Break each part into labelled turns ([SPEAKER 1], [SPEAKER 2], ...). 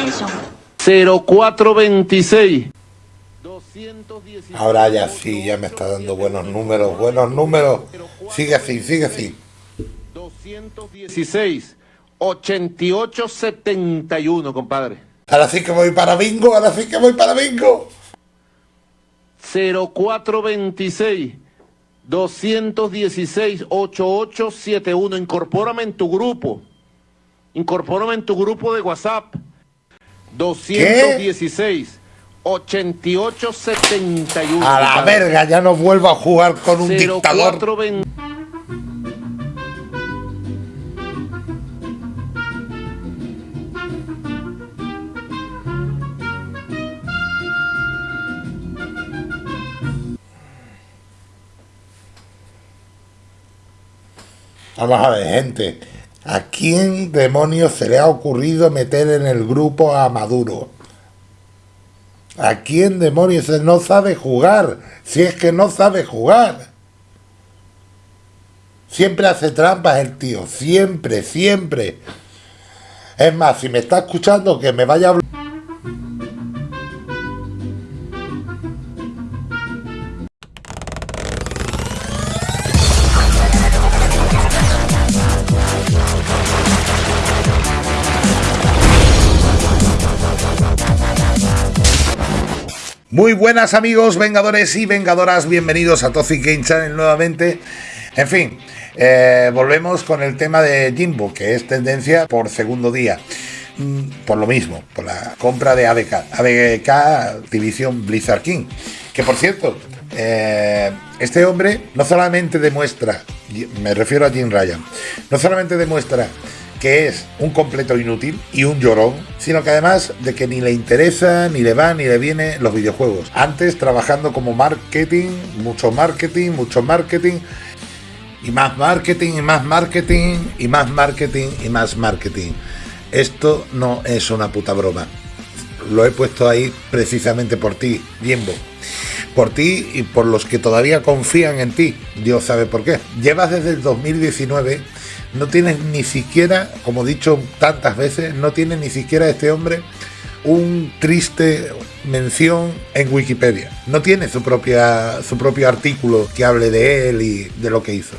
[SPEAKER 1] Attention.
[SPEAKER 2] 0426.
[SPEAKER 3] Ahora ya sí, ya me está dando buenos números, buenos números. Sigue así, sigue así.
[SPEAKER 2] 216. 8871, compadre.
[SPEAKER 3] Ahora sí que voy para bingo, ahora sí que voy para bingo.
[SPEAKER 2] 0426. 216 8871. Incorpórame en tu grupo. Incorpórame en tu grupo de WhatsApp. 216 8871.
[SPEAKER 3] A la verga, ya no vuelvo a jugar con un dictador.
[SPEAKER 2] 0420.
[SPEAKER 3] Vamos a ver, gente. ¿A quién demonios se le ha ocurrido meter en el grupo a Maduro? ¿A quién demonios no sabe jugar? Si es que no sabe jugar. Siempre hace trampas el tío, siempre, siempre. Es más, si me está escuchando, que me vaya a hablar. Muy buenas amigos, vengadores y vengadoras, bienvenidos a Toxic Game Channel nuevamente. En fin, eh, volvemos con el tema de Jimbo, que es tendencia por segundo día. Mm, Por lo mismo, por la compra de ABK, ABK Division Blizzard King. Que por cierto, eh, este hombre no solamente demuestra, me refiero a Jim Ryan, no solamente demuestra que es un completo inútil y un llorón, sino que además de que ni le interesa, ni le va, ni le viene los videojuegos. Antes trabajando como marketing, mucho marketing, mucho marketing, y más marketing, y más marketing, y más marketing, y más marketing. Esto no es una puta broma. Lo he puesto ahí precisamente por ti, Jimbo. Por ti y por los que todavía confían en ti. Dios sabe por qué. Llevas desde el 2019 no tienes ni siquiera, como he dicho tantas veces, no tiene ni siquiera este hombre un triste mención en Wikipedia. No tiene su, propia, su propio artículo que hable de él y de lo que hizo.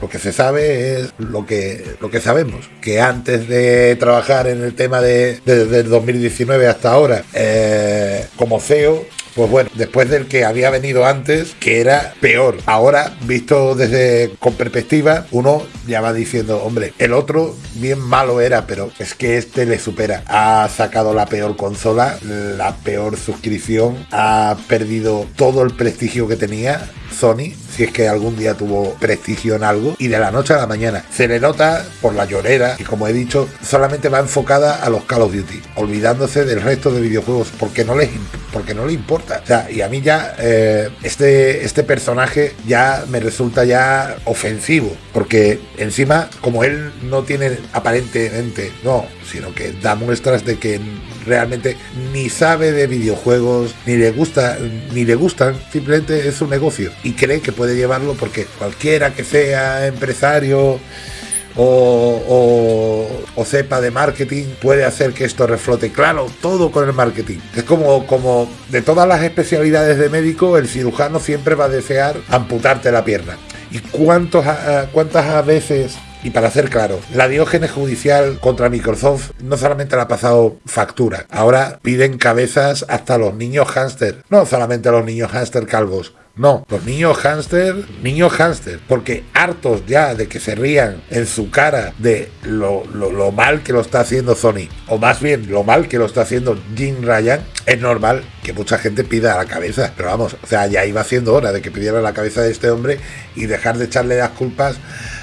[SPEAKER 3] Lo que se sabe es lo que, lo que sabemos, que antes de trabajar en el tema de, desde el 2019 hasta ahora eh, como CEO, pues bueno, después del que había venido antes, que era peor. Ahora, visto desde con perspectiva, uno ya va diciendo, hombre, el otro bien malo era, pero es que este le supera. Ha sacado la peor consola, la peor suscripción, ha perdido todo el prestigio que tenía. Sony, si es que algún día tuvo prestigio en algo, y de la noche a la mañana. Se le nota por la llorera, y como he dicho, solamente va enfocada a los Call of Duty, olvidándose del resto de videojuegos, porque no les porque no le importa. O sea, y a mí ya eh, este, este personaje ya me resulta ya ofensivo, porque encima, como él no tiene aparentemente, no, sino que da muestras de que realmente ni sabe de videojuegos, ni le gusta, ni le gustan, simplemente es un negocio y cree que puede llevarlo porque cualquiera que sea empresario o, o, sepa de marketing puede hacer que esto reflote. Claro, todo con el marketing. Es como, como de todas las especialidades de médico, el cirujano siempre va a desear amputarte la pierna. ¿Y cuántos, cuántas veces y para ser claro, la diógenes judicial contra Microsoft no solamente le ha pasado factura, ahora piden cabezas hasta los niños hámster, no solamente los niños hámster calvos, no, los niños hámster, niños hámster, porque hartos ya de que se rían en su cara de lo, lo, lo, mal que lo está haciendo Sony, o más bien lo mal que lo está haciendo Jim Ryan, es normal que mucha gente pida la cabeza. Pero vamos, o sea, ya iba siendo hora de que pidiera la cabeza de este hombre y dejar de echarle las culpas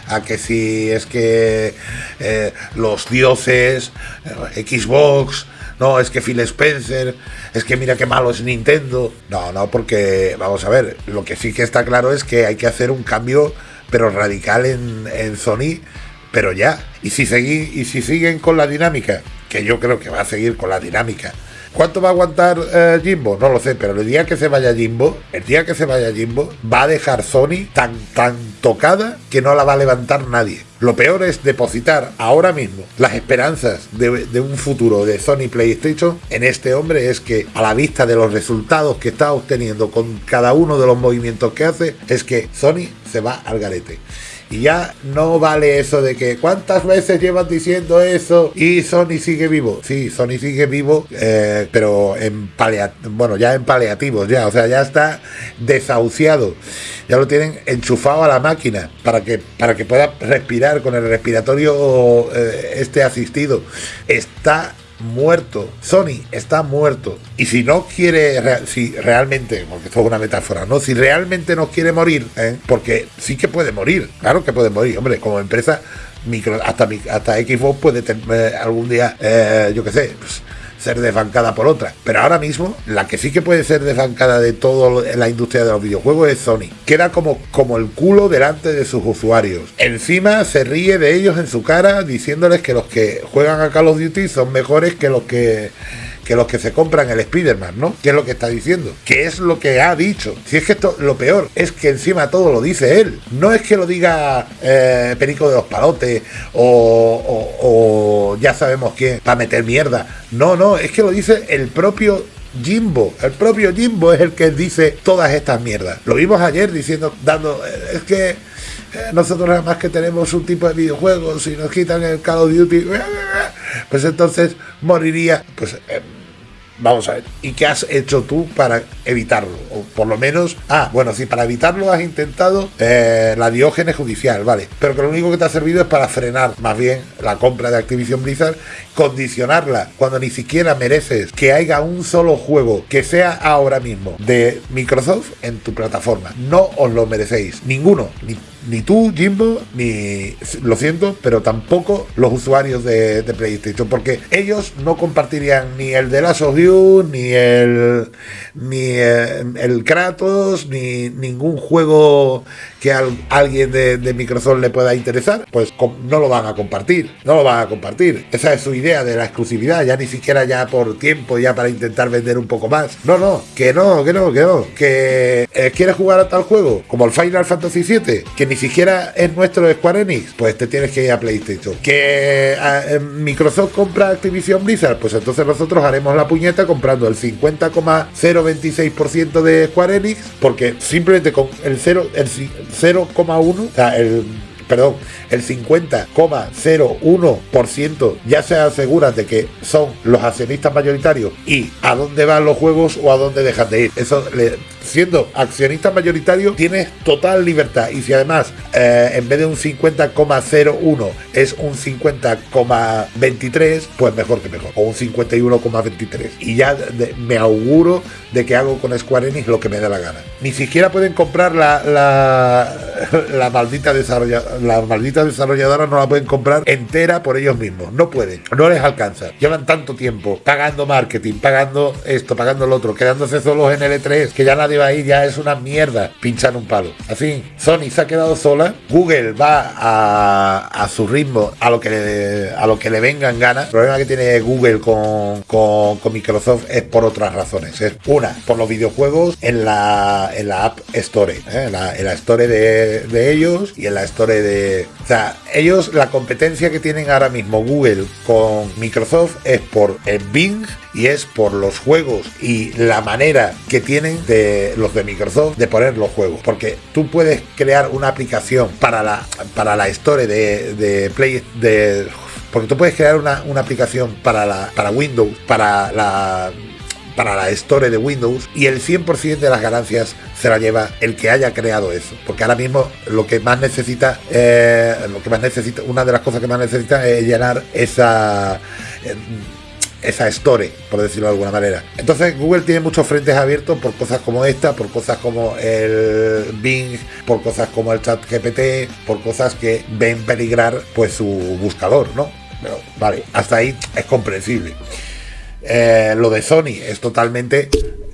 [SPEAKER 3] a que si es que eh, los dioses, eh, Xbox, no, es que Phil Spencer, es que mira qué malo es Nintendo. No, no, porque vamos a ver, lo que sí que está claro es que hay que hacer un cambio, pero radical en, en Sony, pero ya. Y si, segui, y si siguen con la dinámica, que yo creo que va a seguir con la dinámica. ¿Cuánto va a aguantar eh, Jimbo? No lo sé, pero el día que se vaya Jimbo, el día que se vaya Jimbo, va a dejar Sony tan, tan tocada que no la va a levantar nadie. Lo peor es depositar ahora mismo las esperanzas de, un futuro de Sony PlayStation en este hombre. Es que a la vista de los resultados que está obteniendo con cada uno de los movimientos que hace, es que Sony se va al garete. Y ya no vale eso de que cuántas veces llevan diciendo eso y Sony sigue vivo. Sí, Sony sigue vivo, eh, pero en bueno, ya en paliativos, ya, o sea, ya está desahuciado. Ya lo tienen enchufado a la máquina para que, para que pueda respirar con el respiratorio eh, este asistido. Está muerto. Sony está muerto. Y si no quiere, si realmente, porque esto es una metáfora, ¿no? Si realmente no quiere morir, ¿eh? porque sí que puede morir, claro que puede morir, hombre, como empresa, micro, hasta, hasta Xbox puede tener algún día, eh, yo qué sé, pues, ser desbancada por otra. Pero ahora mismo, la que sí que puede ser desbancada de toda la industria de los videojuegos es Sony. Queda como, como el culo delante de sus usuarios. Encima se ríe de ellos en su cara diciéndoles que los que juegan a Call of Duty son mejores que los que que los que se compran el Spider-Man, ¿no? ¿Qué es lo que está diciendo? ¿Qué es lo que ha dicho? Si es que esto, lo peor es que encima todo lo dice él. No es que lo diga eh, Perico de los Palotes o, ya sabemos quién para meter mierda. No, no, es que lo dice el propio Jimbo, el propio Jimbo es el que dice todas estas mierdas. Lo vimos ayer diciendo, dando, eh, es que eh, nosotros además que tenemos un tipo de videojuegos y nos quitan el Call of Duty, pues entonces moriría. Pues Vamos a ver, ¿y qué has hecho tú para evitarlo? O por lo menos, ah, bueno, sí, para evitarlo has intentado eh, la diógenes judicial, vale, pero que lo único que te ha servido es para frenar más bien la compra de Activision Blizzard, condicionarla cuando ni siquiera mereces que haya un solo juego que sea ahora mismo de Microsoft en tu plataforma. No os lo merecéis, ninguno, ni ni tú, Jimbo, ni lo siento, pero tampoco los usuarios de, PlayStation, porque ellos no compartirían ni el de Last of ni el ni eh, el, Kratos, ni ningún juego que a alguien de, Microsoft le pueda interesar, pues no lo van a compartir, no lo van a compartir. Esa es su idea de la exclusividad, ya ni siquiera ya por tiempo, ya para intentar vender un poco más. No, no, que no, que no, que no, que eh, quieres jugar a tal juego como el Final Fantasy VII, que ni siquiera es nuestro Square Enix, pues te tienes que ir a PlayStation. Que eh, Microsoft compra Activision Blizzard, pues entonces nosotros haremos la puñeta comprando el 50,026% de Square Enix, porque simplemente con el 0, el 0,1, o sea, el perdón, el 50,01% ya se aseguran de que son los accionistas mayoritarios y a dónde van los juegos o a dónde dejan de ir. Eso le, siendo accionista mayoritario tienes total libertad. Y si además eh, en vez de un 50,01 es un 50,23 pues mejor que mejor. O un 51,23 y ya me auguro de que hago con Square Enix lo que me dé la gana. Ni siquiera pueden comprar la, la, maldita desarrolladora la maldita desarrolladora no la pueden comprar entera por ellos mismos. No pueden no les alcanza. Llevan tanto tiempo pagando marketing pagando esto pagando lo otro quedándose solos en L3 que ya nadie ahí ya es una mierda pinchar un palo. Así, Sony se ha quedado sola, Google va a, su ritmo, a lo que le, a lo que le vengan ganas. El problema que tiene Google con, con, Microsoft es por otras razones. Es una, por los videojuegos en la, en la App Store, ¿eh? en, la, en, la, Store de, de ellos y en la Store de... O sea, ellos la competencia que tienen ahora mismo Google con Microsoft es por el Bing y es por los juegos y la manera que tienen de los de Microsoft de poner los juegos. Porque tú puedes crear una aplicación para la, para la Store de, de Play de porque tú puedes crear una, una aplicación para la para Windows, para la para la Store de Windows y el 100% de las ganancias se la lleva el que haya creado eso. Porque ahora mismo lo que más necesita, eh, lo que más necesita, una de las cosas que más necesita es llenar esa... Eh, esa store, por decirlo de alguna manera. Entonces Google tiene muchos frentes abiertos por cosas como esta, por cosas como el Bing, por cosas como el chat GPT, por cosas que ven peligrar pues su buscador, ¿no? Pero vale, hasta ahí es comprensible. Eh, lo de Sony es totalmente...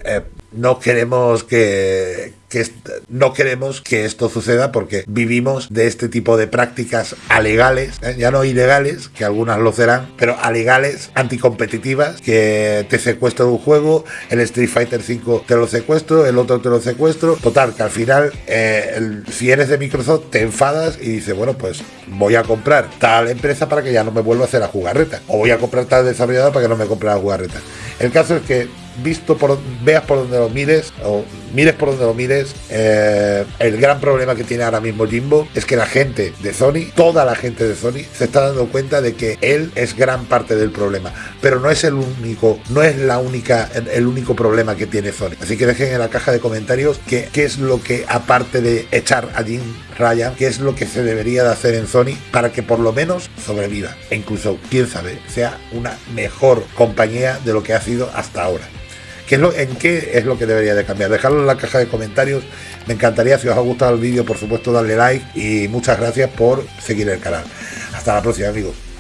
[SPEAKER 3] Eh, no queremos que, que no queremos que esto suceda porque vivimos de este tipo de prácticas alegales, ¿eh? ya no ilegales, que algunas lo serán, pero alegales, anticompetitivas, que te secuestran un juego, el Street Fighter 5 te lo secuestro, el otro te lo secuestro. Total, que al final, eh, si eres de Microsoft, te enfadas y dices, bueno, pues voy a comprar tal empresa para que ya no me vuelva a hacer la jugarreta. O voy a comprar tal desarrollador para que no me compre la jugarreta. El caso es que visto por veas por donde lo mires o mires por donde lo mires eh, el gran problema que tiene ahora mismo Jimbo es que la gente de Sony toda la gente de Sony se está dando cuenta de que él es gran parte del problema. Pero no es el único no es la única el único problema que tiene Sony. Así que dejen en la caja de comentarios qué, es lo que aparte de echar a Jim Ryan qué es lo que se debería de hacer en Sony para que por lo menos sobreviva. E incluso quién sabe sea una mejor compañía de lo que ha sido hasta ahora ¿Qué es lo, ¿En qué es lo que debería de cambiar? Dejadlo en la caja de comentarios. Me encantaría, si os ha gustado el vídeo, por supuesto, darle like y muchas gracias por seguir el canal. Hasta la próxima, amigos.